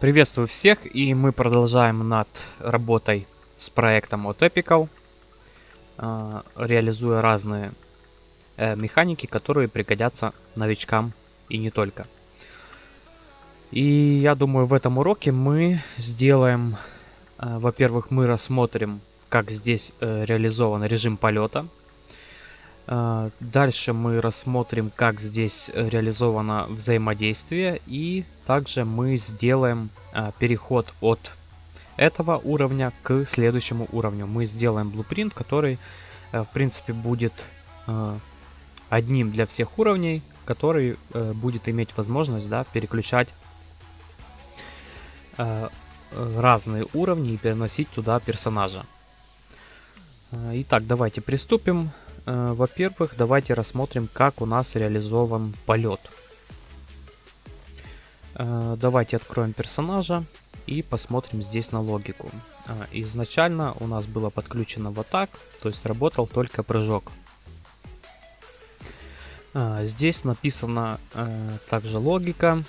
Приветствую всех, и мы продолжаем над работой с проектом от Epical, э, реализуя разные э, механики, которые пригодятся новичкам и не только. И я думаю, в этом уроке мы сделаем, э, во-первых, мы рассмотрим, как здесь реализован режим полета – дальше мы рассмотрим, как здесь реализовано взаимодействие. И также мы сделаем а, переход от этого уровня к следующему уровню. Мы сделаем blueprint, который, э, в принципе, будет э, одним для всех уровней, который э, будет иметь возможность да, переключать разные уровни и переносить туда персонажа. Итак, давайте приступим. Э, во-первых, давайте рассмотрим, как у нас реализован полет. Э, давайте откроем персонажа и посмотрим здесь на логику. Э, изначально у нас было подключено вот так, то есть работал только прыжок. Здесь написана также логика.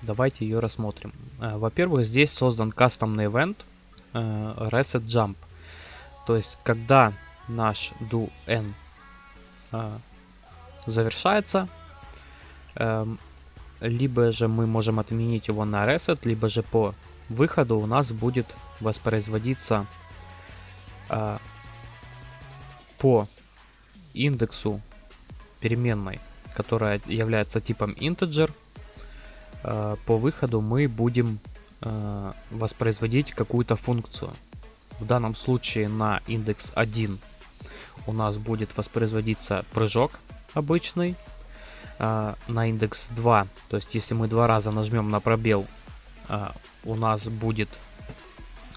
Давайте ее рассмотрим. Во-первых, здесь создан кастомный event Reset Jump. То есть, когда наш do n э, завершается, э, либо же мы можем отменить его на reset, либо же по выходу у нас будет воспроизводиться э, по индексу переменной, которая является типом integer, э, по выходу мы будем э, воспроизводить какую-то функцию. В данном случае на индекс 1 у нас будет воспроизводиться прыжок обычный. А, на индекс 2, то есть если мы два раза нажмем на пробел, а, у нас будет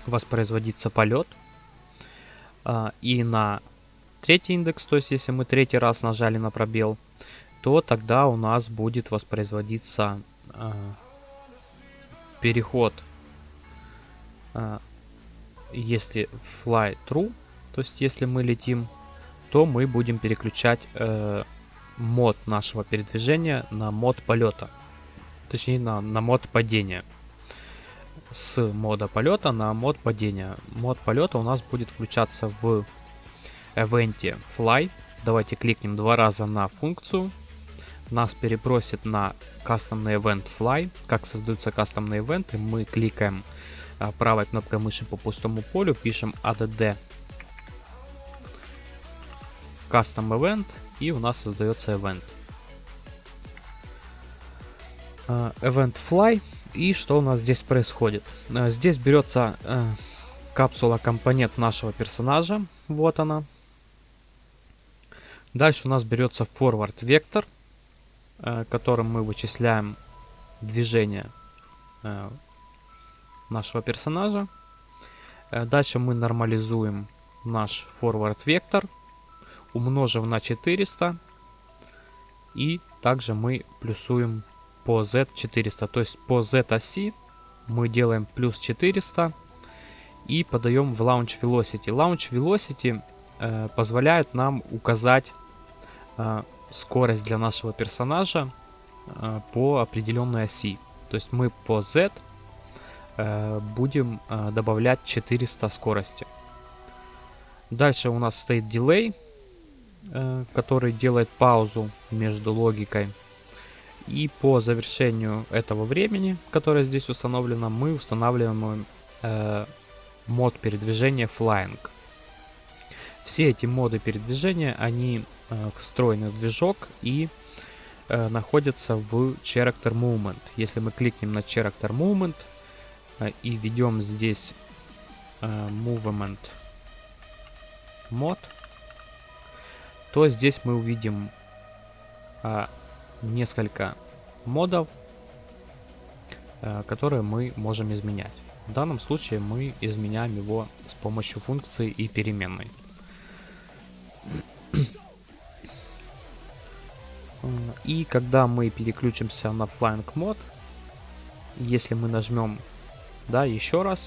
воспроизводиться полет. А, и на третий индекс, то есть если мы третий раз нажали на пробел, то тогда у нас будет воспроизводиться переход если fly true, то есть если мы летим, то мы будем переключать э, мод нашего передвижения на мод полета. Точнее, на, на мод падения. С мода полета на мод падения. Мод полета у нас будет включаться в эвенте fly. Давайте кликнем два раза на функцию. Нас перебросит на кастомный event fly. Как создаются кастомные ивенты, мы кликаем правой кнопкой мыши по пустому полю пишем add custom event и у нас создается event. А, event fly и что у нас здесь происходит? А, здесь берется капсула компонент нашего персонажа, вот она. Дальше у нас берется forward вектор, которым мы вычисляем движение нашего персонажа. Э, дальше мы нормализуем наш forward вектор, умножим на 400. И также мы плюсуем по z400. То есть по z-оси мы делаем плюс 400 и подаем в Launch Velocity. Launch Velocity э, позволяет нам указать э, скорость для нашего персонажа э, по определенной оси. То есть мы по z Э, будем э, добавлять 400 скорости. Дальше у нас стоит дилей, э, который делает паузу между логикой. И по завершению этого времени, которое здесь установлено, мы устанавливаем мод передвижения Flying. Все эти моды передвижения, они встроены в движок и находятся в Character Movement. Если мы кликнем на Character Movement, и введем здесь uh, movement mod, то здесь мы увидим uh, несколько модов, которые мы можем изменять. В данном случае мы изменяем его с помощью функции и переменной. И когда мы переключимся на Flying Mode, если мы нажмем да, еще раз,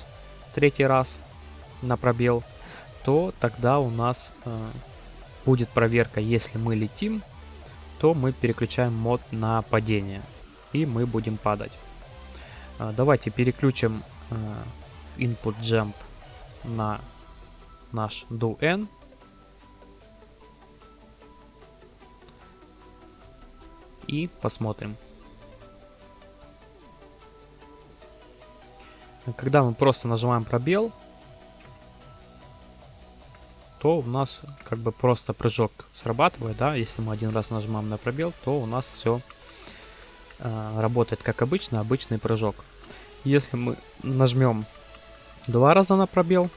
третий раз на пробел, то тогда у нас э, будет проверка, если мы летим, то мы переключаем мод на падение. и мы будем падать. А, давайте переключим а, input jump на наш do n. И посмотрим. Когда мы просто нажимаем пробел, то у нас как бы просто прыжок срабатывает, да, если мы один раз нажимаем на пробел, то у нас все э, работает как обычно, обычный прыжок. Если мы нажмем два раза на пробел,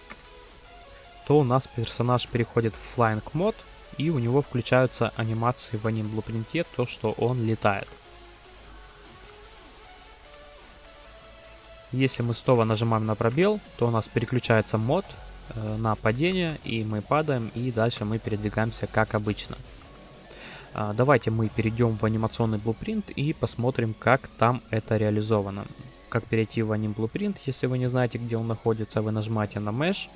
то у нас персонаж переходит в Flying мод, и у него включаются анимации в аним блупринте, то что он летает. Если мы снова нажимаем на пробел, то у нас переключается мод э, на падение, и мы падаем, и дальше мы передвигаемся как обычно. А, давайте мы перейдем в анимационный блупринт и посмотрим, как там это реализовано. Как перейти в аним блупринт, если вы не знаете, где он находится, вы нажимаете на Mesh.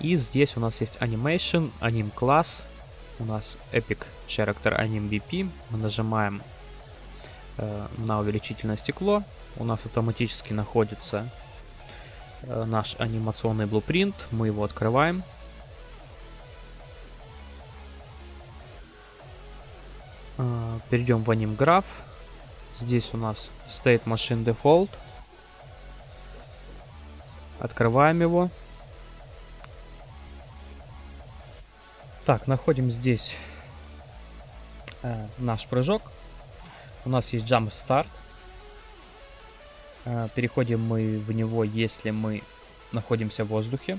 И здесь у нас есть Animation, Anim класс, у нас Epic Character Anim BP. Мы нажимаем на увеличительное стекло, у нас автоматически находится э, наш анимационный блупринт. Мы его открываем. Э, перейдем в AnimGraph. Здесь у нас State Machine Default. Открываем его. Так, находим здесь э, наш прыжок. У нас есть Jump Start. А, переходим мы в него, если мы находимся в воздухе.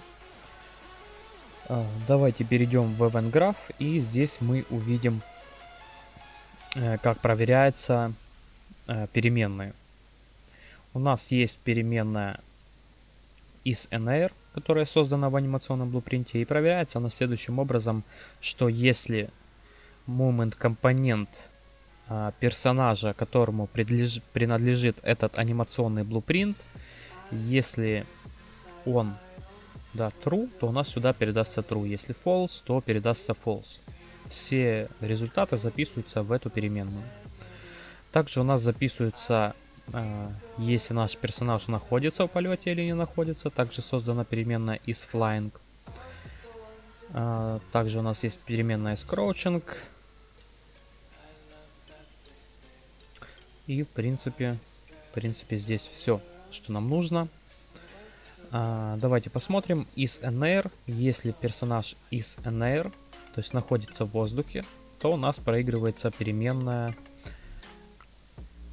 А, давайте перейдем в Event Graph и здесь мы увидим, э, как проверяются э, переменные. У нас есть переменная isNair, которая создана в анимационном блупринте, и проверяется она следующим образом, что если moment компонент персонажа, которому принадлежит, этот анимационный блупринт, если он да, true, то у нас сюда передастся true. Если false, то передастся false. Все результаты записываются в эту переменную. Также у нас записывается, э, если наш персонаж находится в полете или не находится. Также создана переменная isFlying. Э, также у нас есть переменная isCrouching. И в принципе, в принципе здесь все, что нам нужно. А, давайте посмотрим. Из NR, если персонаж из NR, то есть находится в воздухе, то у нас проигрывается переменная,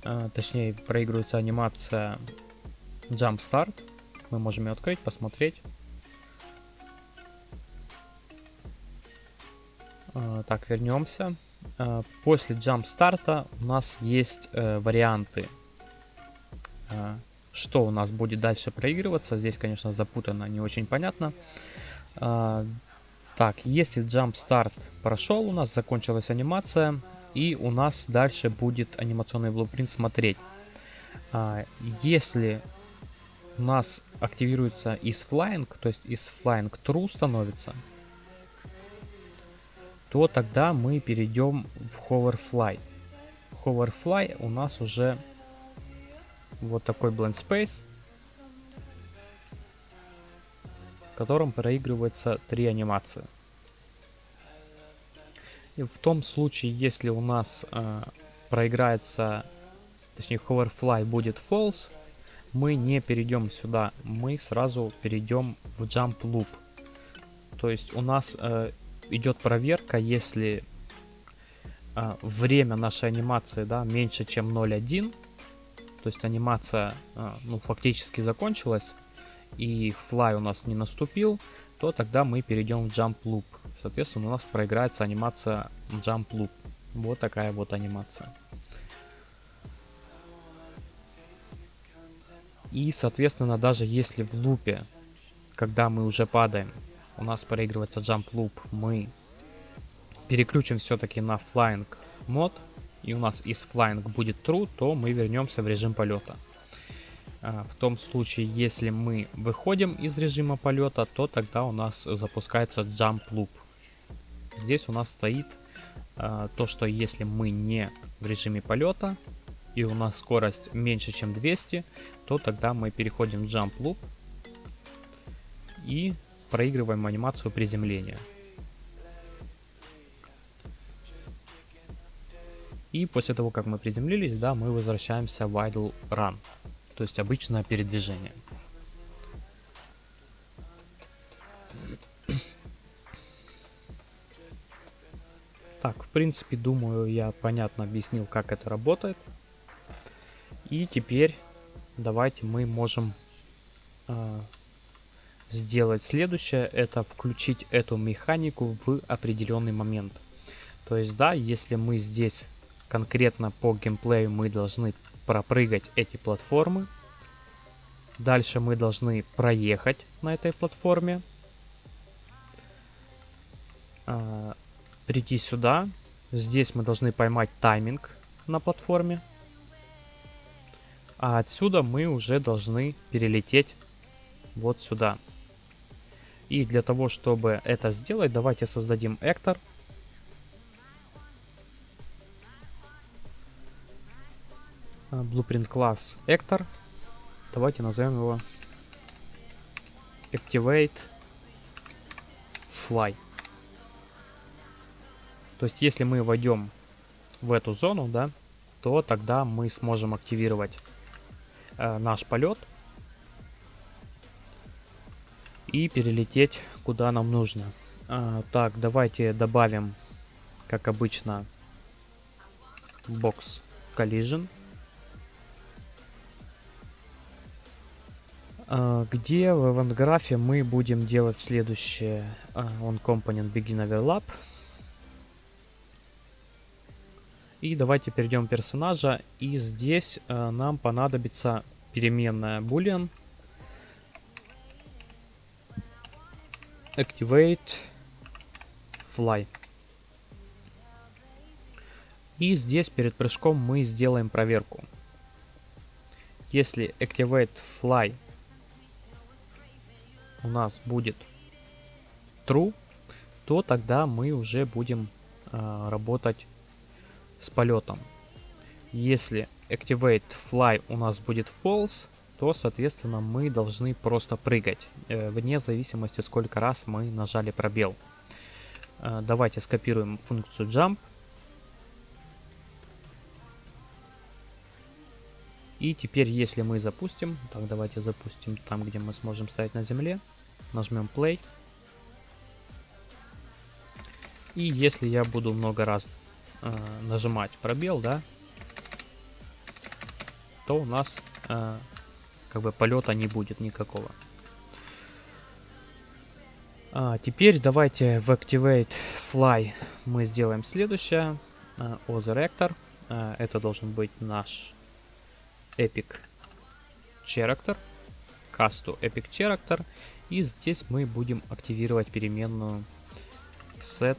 а, точнее проигрывается анимация Jump Start. Мы можем ее открыть, посмотреть. А, так, вернемся. Э, после jump старта у нас есть э, варианты, э, что у нас будет дальше проигрываться. Здесь, конечно, запутано, не очень понятно. Так, если jump старт прошел, у нас закончилась анимация, и у нас дальше будет анимационный блупринт смотреть. Если у нас активируется из flying, то есть из flying true становится, то тогда мы перейдем в Hoverfly. Hoverfly у нас уже вот такой blend space, в котором проигрывается три анимации. И в том случае, если у нас э, проиграется, точнее Hoverfly будет false, мы не перейдем сюда, мы сразу перейдем в Jump Loop. То есть у нас э, идет проверка, если а, время нашей анимации да, меньше, чем 0.1, то есть анимация а, ну, фактически закончилась, и fly у нас не наступил, то тогда мы перейдем в jump loop. Соответственно, у нас проиграется анимация jump loop. Вот такая вот анимация. И, соответственно, даже если в лупе, когда мы уже падаем, у нас проигрывается jump loop, мы переключим все-таки на flying мод, и у нас из flying будет true, то мы вернемся в режим полета. А, в том случае, если мы выходим из режима полета, то тогда у нас запускается jump loop. Здесь у нас стоит а, то, что если мы не в режиме полета, и у нас скорость меньше, чем 200, то тогда мы переходим в Jump Loop и проигрываем анимацию приземления. И после того, как мы приземлились, да, мы возвращаемся в idle run, то есть обычное передвижение. Так, в принципе, думаю, я понятно объяснил, как это работает. И теперь давайте мы можем э, сделать следующее. Это включить эту механику в определенный момент. То есть, да, если мы здесь конкретно по геймплею мы должны пропрыгать эти платформы. Дальше мы должны проехать на этой платформе. А, прийти сюда. Здесь мы должны поймать тайминг на платформе. А отсюда мы уже должны перелететь вот сюда. И для того, чтобы это сделать, давайте создадим Эктор. А, blueprint class actor. Давайте назовем его activate fly. То есть, если мы войдем в эту зону, да, то тогда мы сможем активировать э, наш полет и перелететь куда нам нужно. А, так, давайте добавим, как обычно, box collision. А, где в аванграфе мы будем делать следующее. Uh, on component begin overlap. И давайте перейдем персонажа. И здесь uh, нам понадобится переменная boolean. Activate fly. И здесь перед прыжком мы сделаем проверку. Если activate fly у нас будет true, то тогда мы уже будем э, работать с полетом. Если activate fly у нас будет false, то, соответственно, мы должны просто прыгать, э, вне зависимости, сколько раз мы нажали пробел. Э, давайте скопируем функцию jump. И теперь, если мы запустим, так, давайте запустим там, где мы сможем стоять на земле. Нажмем play. И если я буду много раз э, нажимать пробел, да, то у нас э, как бы полета не будет никакого. А, теперь давайте в Activate Fly мы сделаем следующее. Uh, Other Actor. Uh, это должен быть наш Epic Character. To Epic Character. И здесь мы будем активировать переменную set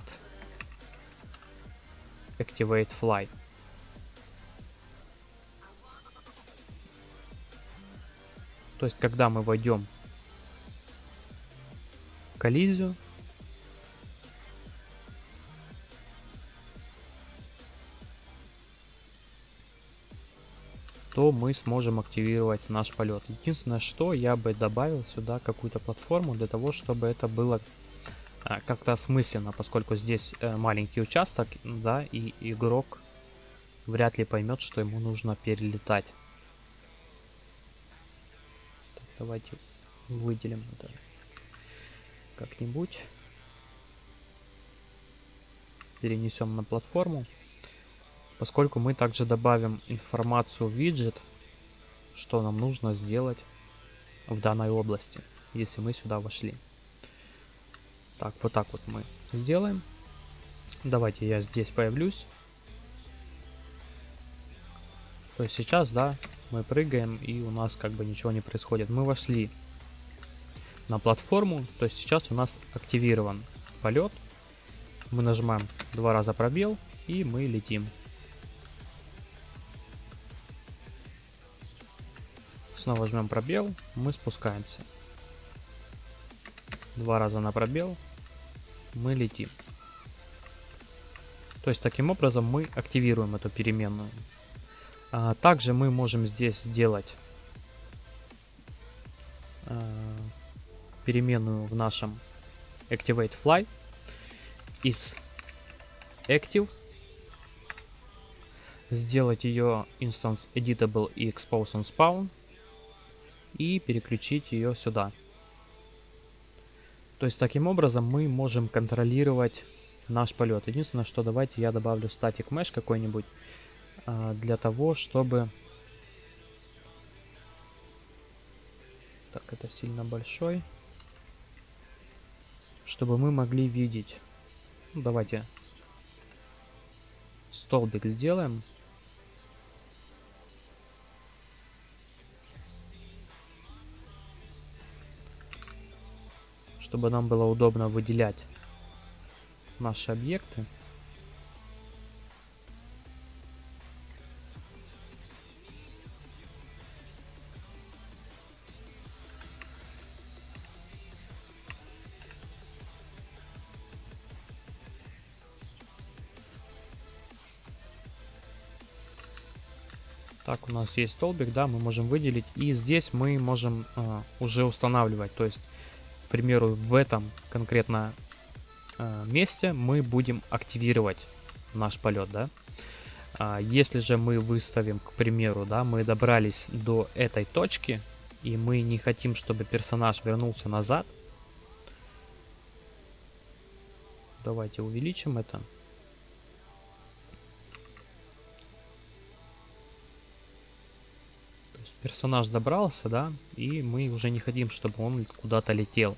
activate fly. То есть, когда мы войдем в коллизию, то мы сможем активировать наш полет. Единственное, что я бы добавил сюда какую-то платформу для того, чтобы это было а, как-то осмысленно, поскольку здесь э, маленький участок, да, и игрок вряд ли поймет, что ему нужно перелетать. Давайте выделим это как-нибудь. Перенесем на платформу поскольку мы также добавим информацию в виджет, что нам нужно сделать в данной области, если мы сюда вошли. Так, вот так вот мы сделаем. Давайте я здесь появлюсь. То есть сейчас, да, мы прыгаем и у нас как бы ничего не происходит. Мы вошли на платформу, то есть сейчас у нас активирован полет. Мы нажимаем два раза пробел и мы летим. Снова жмем пробел, мы спускаемся. Два раза на пробел, мы летим. То есть таким образом мы активируем эту переменную. А, также мы можем здесь сделать а, переменную в нашем Activate Fly из Active сделать ее instance editable и expose on spawn и переключить ее сюда. То есть таким образом мы можем контролировать наш полет. Единственное, что давайте я добавлю static mesh какой-нибудь для того, чтобы... Так, это сильно большой. Чтобы мы могли видеть. Ну, давайте столбик сделаем. Чтобы нам было удобно выделять наши объекты. Нас есть столбик, да, мы можем выделить. И здесь мы можем э, уже устанавливать. То есть, к примеру, в этом конкретно э, месте мы будем активировать наш полет, да. А если же мы выставим, к примеру, да, мы добрались до этой точки, и мы не хотим, чтобы персонаж вернулся назад, давайте увеличим это. Персонаж добрался, да, и мы уже не хотим, чтобы он куда-то летел.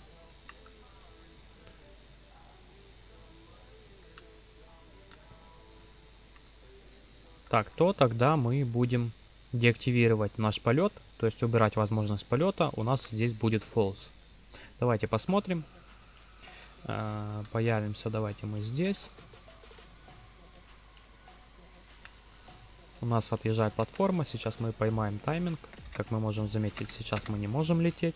Так, то тогда мы будем деактивировать наш полет, то есть убирать возможность полета, у нас здесь будет false. Давайте посмотрим. Э, появимся, давайте мы здесь. У нас отъезжает платформа, сейчас мы поймаем тайминг. Как мы можем заметить, сейчас мы не можем лететь.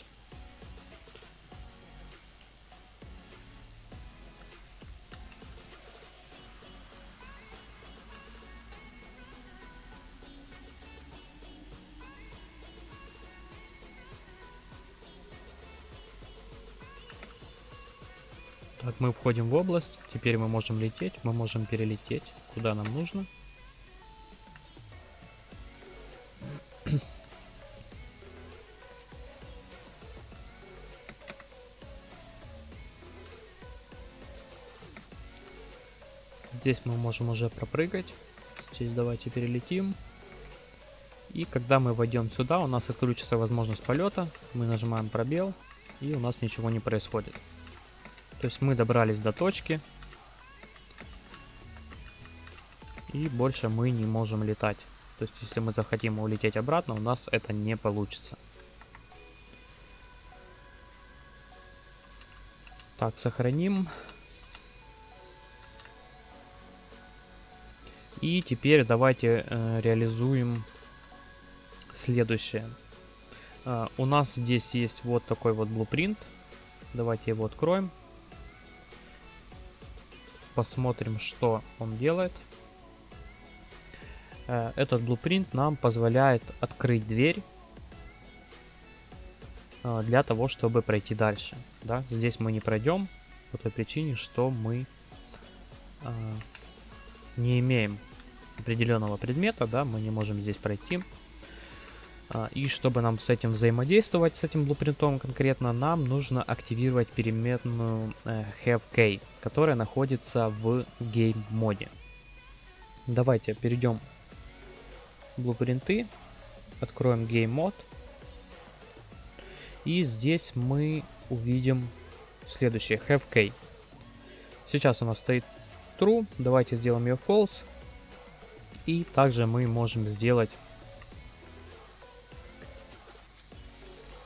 Так, мы входим в область. Теперь мы можем лететь. Мы можем перелететь, куда нам нужно. Здесь мы можем уже пропрыгать. Здесь давайте перелетим. И когда мы войдем сюда, у нас отключится возможность полета. Мы нажимаем пробел, и у нас ничего не происходит. То есть мы добрались до точки. И больше мы не можем летать. То есть если мы захотим улететь обратно, у нас это не получится. Так, сохраним. И теперь давайте э, реализуем следующее. Э, у нас здесь есть вот такой вот блупринт. Давайте его откроем. Посмотрим, что он делает. Э, этот блупринт нам позволяет открыть дверь э, для того, чтобы пройти дальше. Да? Здесь мы не пройдем по той причине, что мы э, не имеем определенного предмета, да, мы не можем здесь пройти. А, и чтобы нам с этим взаимодействовать, с этим блупринтом конкретно, нам нужно активировать переменную э, HaveK, которая находится в Game моде. Давайте перейдем блупринты, откроем Game Mode. И здесь мы увидим следующее, HaveK. Сейчас у нас стоит True, давайте сделаем ее False. И также мы можем сделать,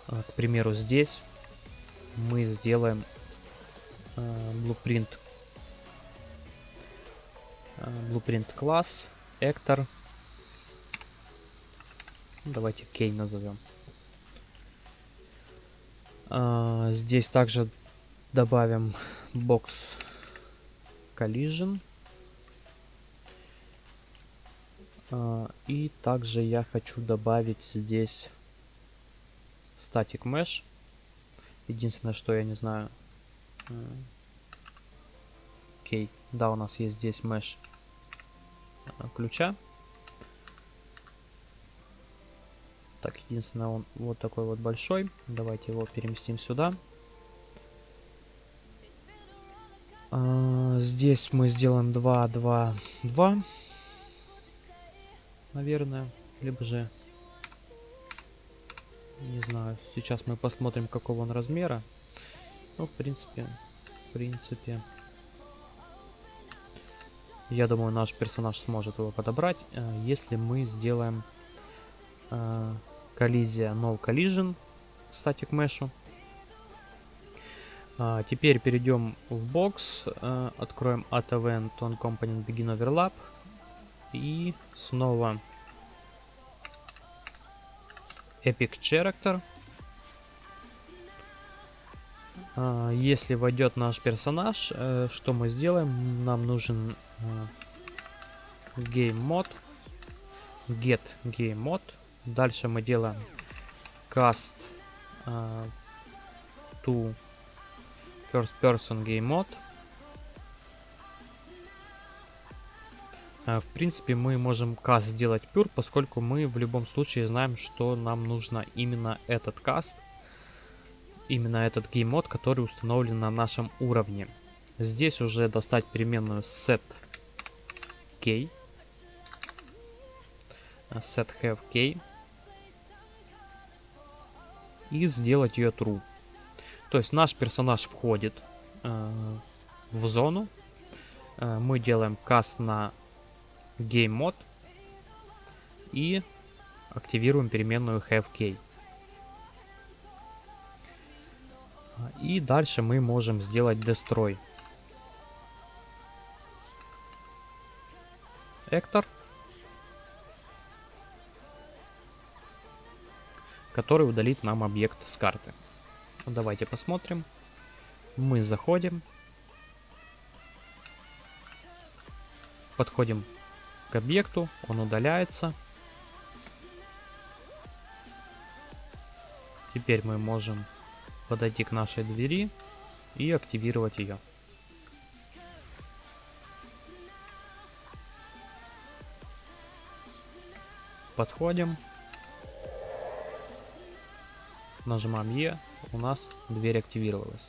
а, к примеру, здесь мы сделаем э, blueprint, э, blueprint класс, actor. Давайте key назовем. Э, здесь также добавим box collision. И также я хочу добавить здесь static mesh. Единственное, что я не знаю. Окей, okay. да, у нас есть здесь mesh а, ключа. Так, единственное, он вот такой вот большой. Давайте его переместим сюда. А, здесь мы сделаем 2, 2, 2. Наверное. Либо же... Не знаю. Сейчас мы посмотрим, какого он размера. Ну, в принципе... В принципе... Я думаю, наш персонаж сможет его подобрать, э, если мы сделаем э, коллизия No Collision Static Mesh. А, теперь перейдем в бокс, а, откроем At Event on Component Begin Overlap и снова Epic Character. А, если войдет наш персонаж, а, что мы сделаем? Нам нужен а, Game Mode, Get Game Mode. Дальше мы делаем Cast а, to First Person Game Mode. В принципе, мы можем каст сделать pure, поскольку мы в любом случае знаем, что нам нужно именно этот каст, именно этот Mode, который установлен на нашем уровне. Здесь уже достать переменную set k, set have k, и сделать ее true. То есть наш персонаж входит э, в зону. Э, мы делаем каст на Game Mode и активируем переменную HaveKey. И дальше мы можем сделать Destroy. Эктор. Который удалит нам объект с карты. Давайте посмотрим. Мы заходим. Подходим к объекту, он удаляется. Теперь мы можем подойти к нашей двери и активировать ее. Подходим. Нажимаем Е, у нас дверь активировалась.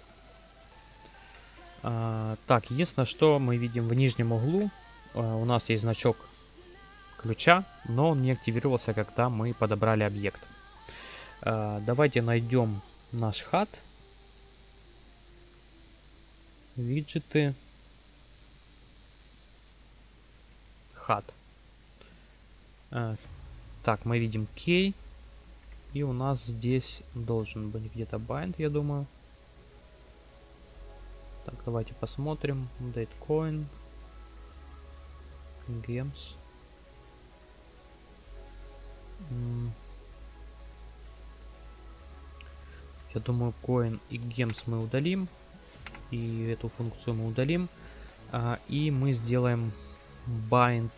А, так, единственное, что мы видим в нижнем углу, у нас есть значок ключа, но он не активировался, когда мы подобрали объект. А, давайте найдем наш хат. Виджеты. Хат. А, так, мы видим key. И у нас здесь должен быть где-то bind, я думаю. Так, давайте посмотрим. Datecoin. Games. Я думаю, coin и games мы удалим. И эту функцию мы удалим. А, и мы сделаем bind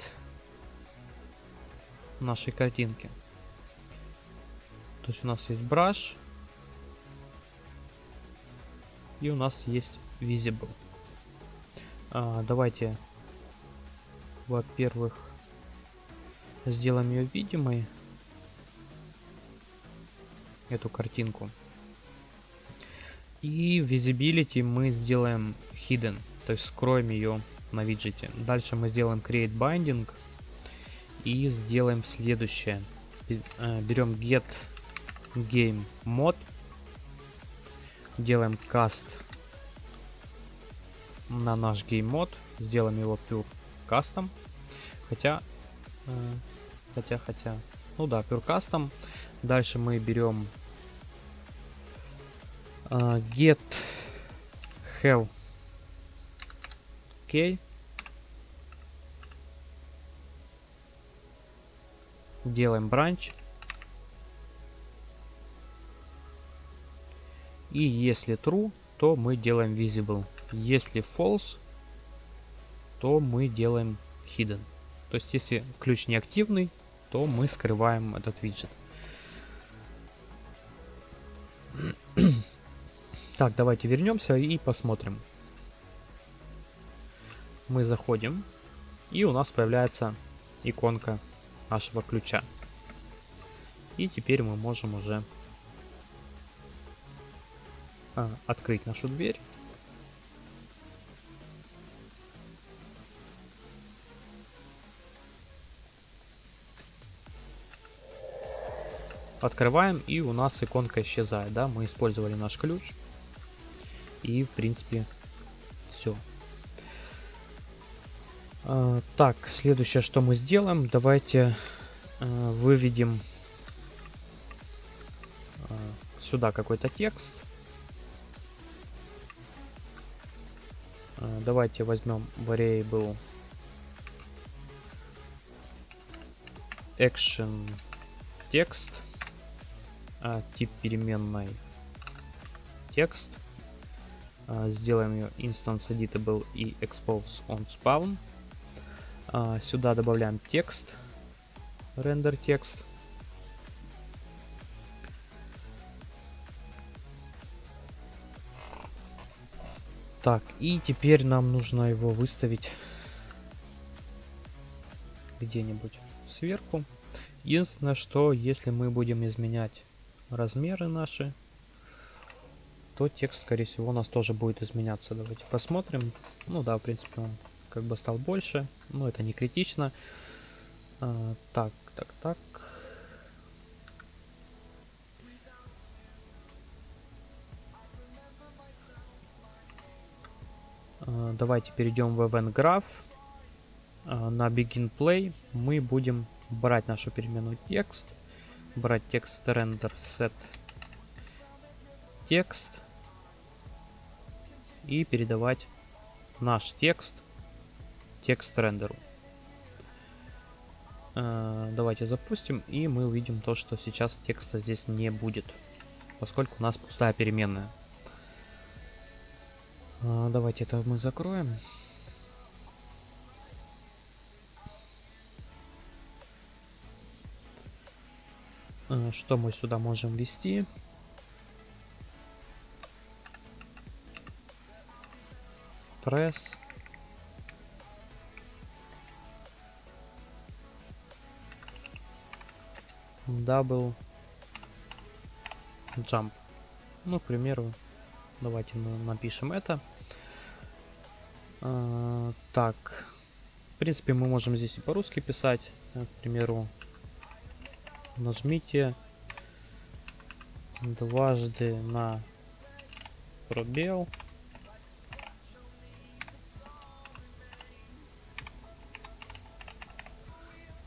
нашей картинки. То есть у нас есть brush. И у нас есть visible. А, давайте, во-первых, сделаем ее видимой. Эту картинку. И visibility мы сделаем hidden. То есть скроем ее на виджете. Дальше мы сделаем create binding. И сделаем следующее. Э, Берем get game mod. Делаем cast на наш game mod. Сделаем его pure custom. Хотя, э, хотя, хотя, ну да, pure. Дальше мы берем uh, get have key делаем бранч И если true, то мы делаем visible. Если false, то мы делаем hidden. То есть, если ключ не активный, то мы скрываем этот виджет. Так, давайте вернемся и посмотрим. Мы заходим, и у нас появляется иконка нашего ключа. И теперь мы можем уже а, открыть нашу дверь. Открываем, и у нас иконка исчезает, да, мы использовали наш ключ. И, в принципе, все. А, так, следующее, что мы сделаем, давайте а, выведем а, сюда какой-то текст. Давайте возьмем variable action текст а, тип переменной текст. А, сделаем ее instance editable и expose on spawn. А, сюда добавляем текст, render текст. Так, и теперь нам нужно его выставить где-нибудь сверху. Единственное, что если мы будем изменять размеры наши, то текст, скорее всего, у нас тоже будет изменяться. Давайте посмотрим. Ну да, в принципе, он как бы стал больше, но это не критично. А, так, так, так. А, давайте перейдем в Event Graph. А, на Begin Play мы будем брать нашу переменную текст брать текст render set текст и передавать наш текст текст рендеру. Э, давайте запустим, и мы увидим то, что сейчас текста здесь не будет, поскольку у нас пустая переменная. Э, давайте это мы закроем. Что мы сюда можем ввести? Press. Double. Jump. Ну, к примеру, давайте напишем это. А, так. В принципе, мы можем здесь и по-русски писать. К примеру, нажмите дважды на пробел.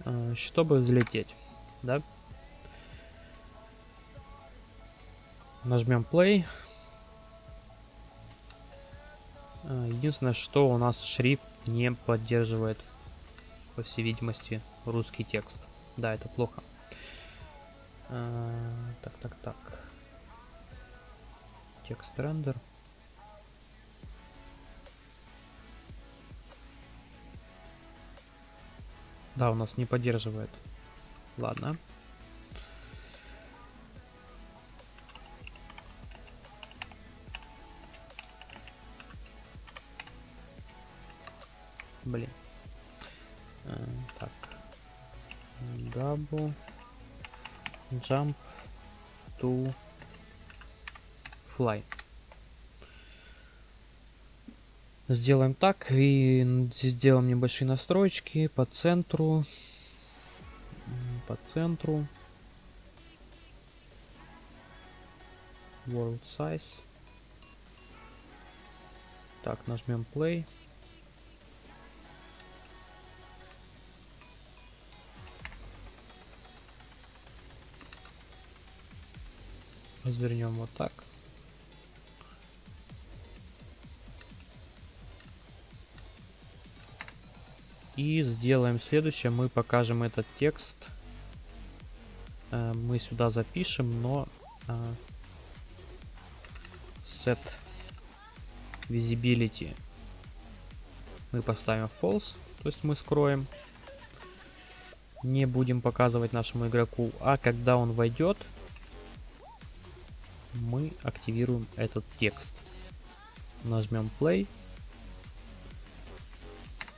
Э, чтобы взлететь да? Нажмем play. Э, единственное что у нас шрифт не поддерживает по всей видимости русский текст. Да это плохо а, так, так, так. Текст рендер. Да, у нас не поддерживает. Ладно. Блин. А, так. Double jump to fly. Сделаем так и сделаем небольшие настройки по центру. По центру. World size. Так, нажмем play. Развернем вот так. И сделаем следующее. Мы покажем этот текст. Э, мы сюда запишем, но э, set visibility мы поставим false, то есть мы скроем. не будем показывать нашему игроку, а когда он войдет, активируем этот текст. Нажмем play.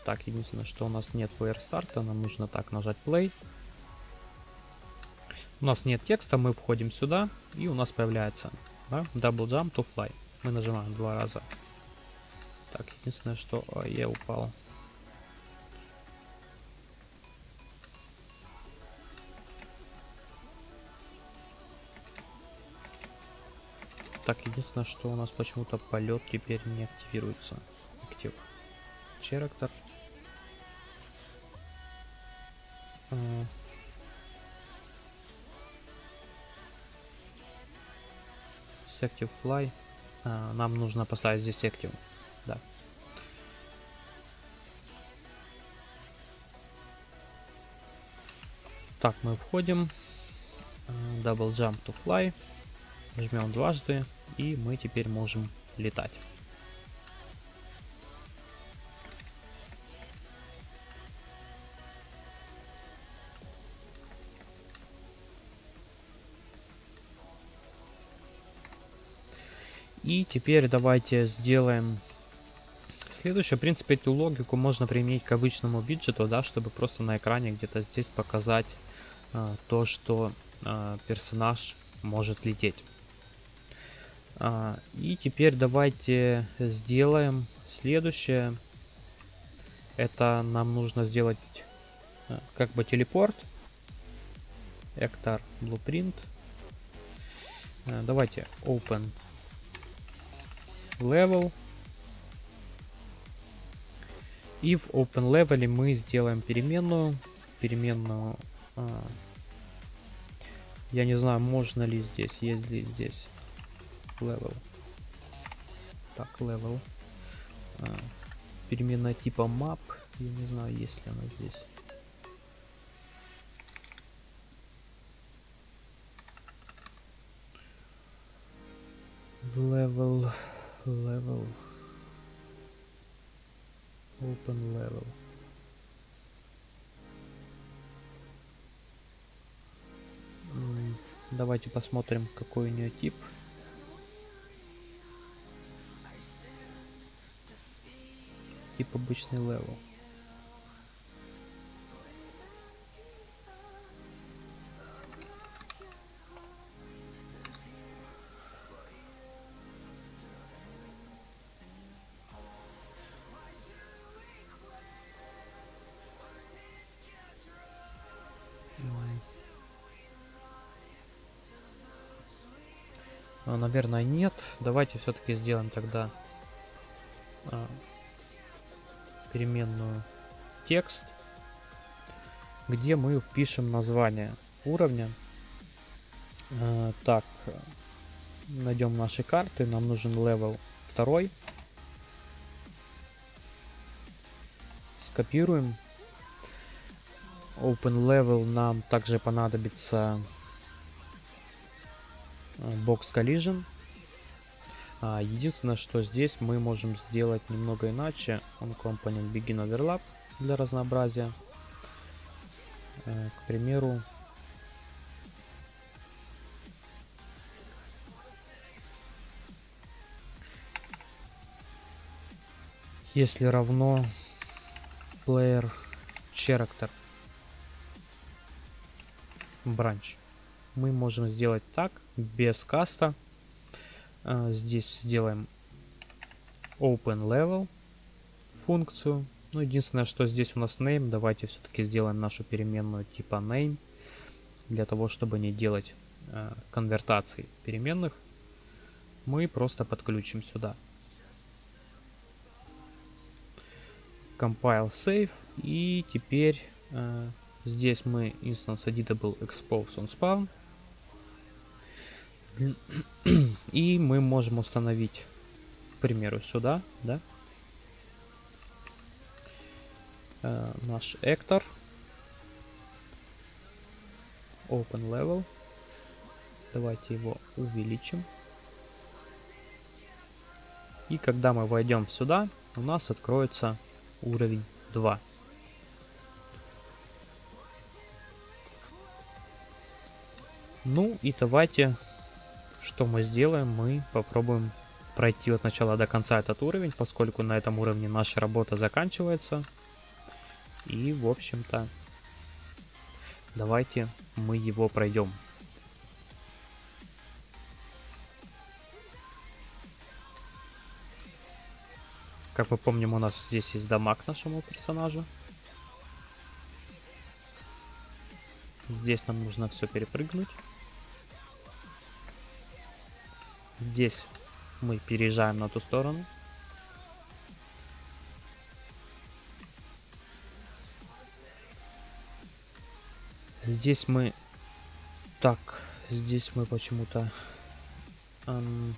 Так, единственное, что у нас нет player старта, нам нужно так нажать play. У нас нет текста, мы входим сюда, и у нас появляется да, double jump to fly. Мы нажимаем два раза. Так, единственное, что о, я упал. Так, единственное, что у нас почему-то полет теперь не активируется. Актив. Черактор. Uh, Active Fly. Uh, нам нужно поставить здесь Active. Да. Так, мы входим. Uh, double Jump to Fly. Жмем дважды. И мы теперь можем летать. И теперь давайте сделаем следующее. В принципе, эту логику можно применить к обычному виджету, да, чтобы просто на экране где-то здесь показать а, то, что а, персонаж может лететь. А, и теперь давайте сделаем следующее. Это нам нужно сделать а, как бы телепорт. Эктор Blueprint. А, давайте Open level. И в open level мы сделаем переменную. Переменную. А, я не знаю, можно ли здесь, есть ли здесь level. Так, level. А, переменная типа map. Я не знаю, есть ли она здесь. Level level open level давайте посмотрим какой у нее тип тип обычный level А, наверное, нет. Давайте все-таки сделаем тогда а, переменную текст, где мы впишем название уровня. А, так, найдем наши карты. Нам нужен level 2. Скопируем. Open level нам также понадобится Box Collision. А, единственное, что здесь мы можем сделать немного иначе. On Component Begin Overlap для разнообразия. Э, к примеру, если равно player character branch мы можем сделать так, без каста. А, здесь сделаем open level функцию. Ну, единственное, что здесь у нас name, давайте все-таки сделаем нашу переменную типа name, для того, чтобы не делать э, конвертации переменных, мы просто подключим сюда. Compile save, и теперь э, здесь мы instance editable expose on spawn, и мы можем установить, к примеру, сюда, да, э, наш Эктор. Open Level. Давайте его увеличим. И когда мы войдем сюда, у нас откроется уровень 2. Ну и давайте, что мы сделаем, мы попробуем пройти от начала до конца этот уровень, поскольку на этом уровне наша работа заканчивается. И, в общем-то, давайте мы его пройдем. Как мы помним, у нас здесь есть дамаг нашему персонажу. Здесь нам нужно все перепрыгнуть. Здесь мы переезжаем на ту сторону. Здесь мы... Так, здесь мы почему-то... Эм,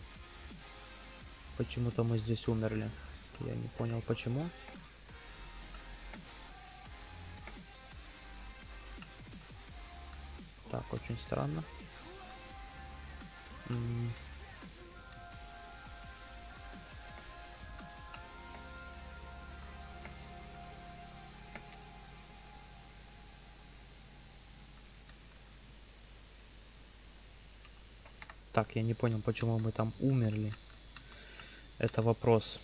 почему-то мы здесь умерли. Я не понял почему. Так, очень странно. Так, я не понял, почему мы там умерли. Это вопрос.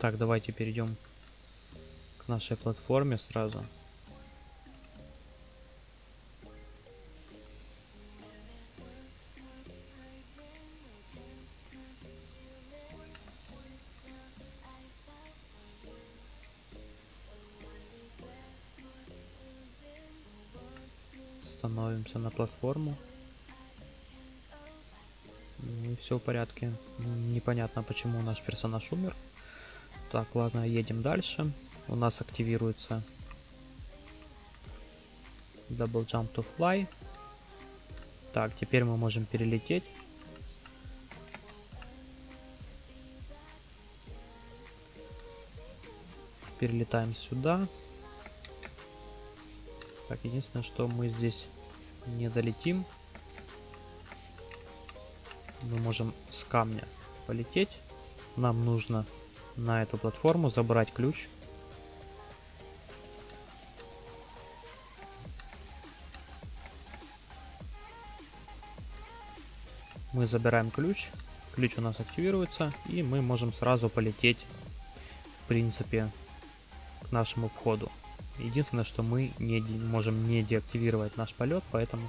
Так, давайте перейдем к нашей платформе сразу. Становимся на платформу. Ну все в порядке. Непонятно, почему наш персонаж умер. Так, ладно, едем дальше. У нас активируется Double Jump to Fly. Так, теперь мы можем перелететь. Перелетаем сюда. Так, единственное, что мы здесь не долетим. Мы можем с камня полететь. Нам нужно на эту платформу, забрать ключ. Мы забираем ключ, ключ у нас активируется, и мы можем сразу полететь, в принципе, к нашему входу. Единственное, что мы не можем не деактивировать наш полет, поэтому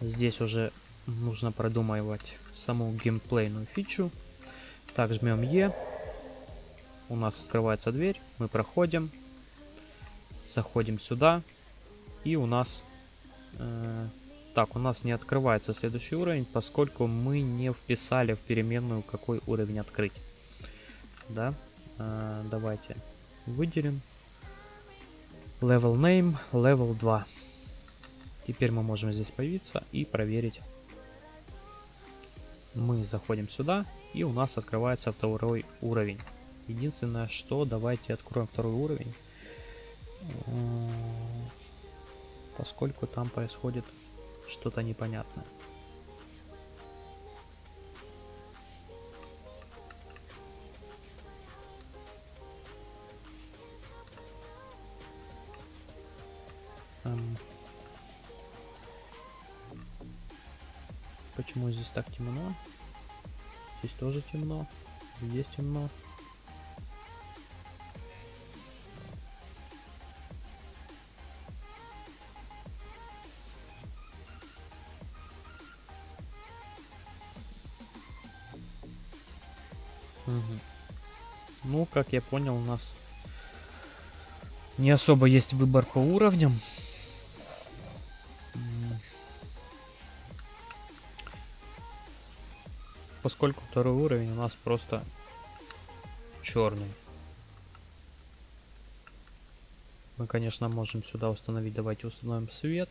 здесь уже нужно продумывать саму геймплейную фичу. Так, жмем Е, у нас открывается дверь, мы проходим, заходим сюда, и у нас... Э, так, у нас не открывается следующий уровень, поскольку мы не вписали в переменную, какой уровень открыть. Да, э, давайте выделим. Level name, level 2. Теперь мы можем здесь появиться и проверить. Мы заходим сюда, и у нас открывается второй уровень. Единственное, что давайте откроем второй уровень. Поскольку там происходит что-то непонятное. Почему здесь так темно? Здесь тоже темно. Здесь темно. Угу. Ну, как я понял, у нас не особо есть выбор по уровням. Поскольку второй уровень у нас просто черный. Мы, конечно, можем сюда установить. Давайте установим свет.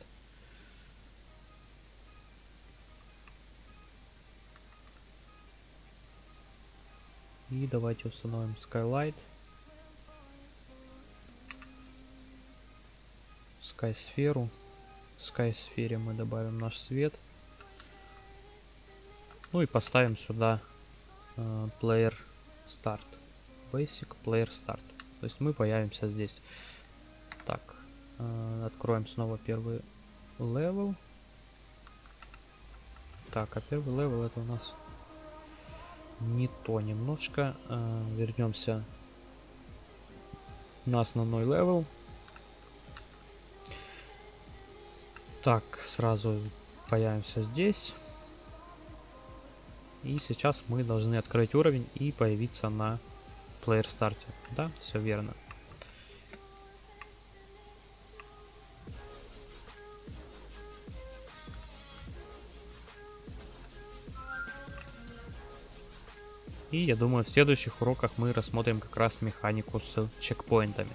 И давайте установим Skylight. Sky сферу. В Sky сфере мы добавим наш свет. Ну и поставим сюда э, Player Start. Basic Player Start. То есть мы появимся здесь. Так, э, откроем снова первый level. Так, а первый level это у нас не то немножко. Э, вернемся на основной level. Так, сразу появимся здесь. И сейчас мы должны открыть уровень и появиться на Player Start. Да, все верно. И я думаю, в следующих уроках мы рассмотрим как раз механику с чекпоинтами.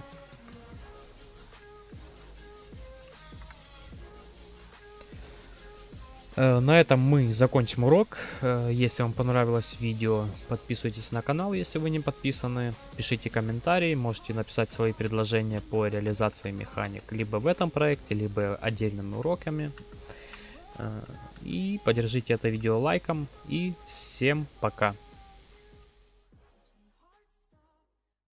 На этом мы закончим урок. Э, если вам понравилось видео, подписывайтесь на канал, если вы не подписаны. Пишите комментарии, можете написать свои предложения по реализации механик либо в этом проекте, либо отдельными уроками. Э, и поддержите это видео лайком. И всем пока!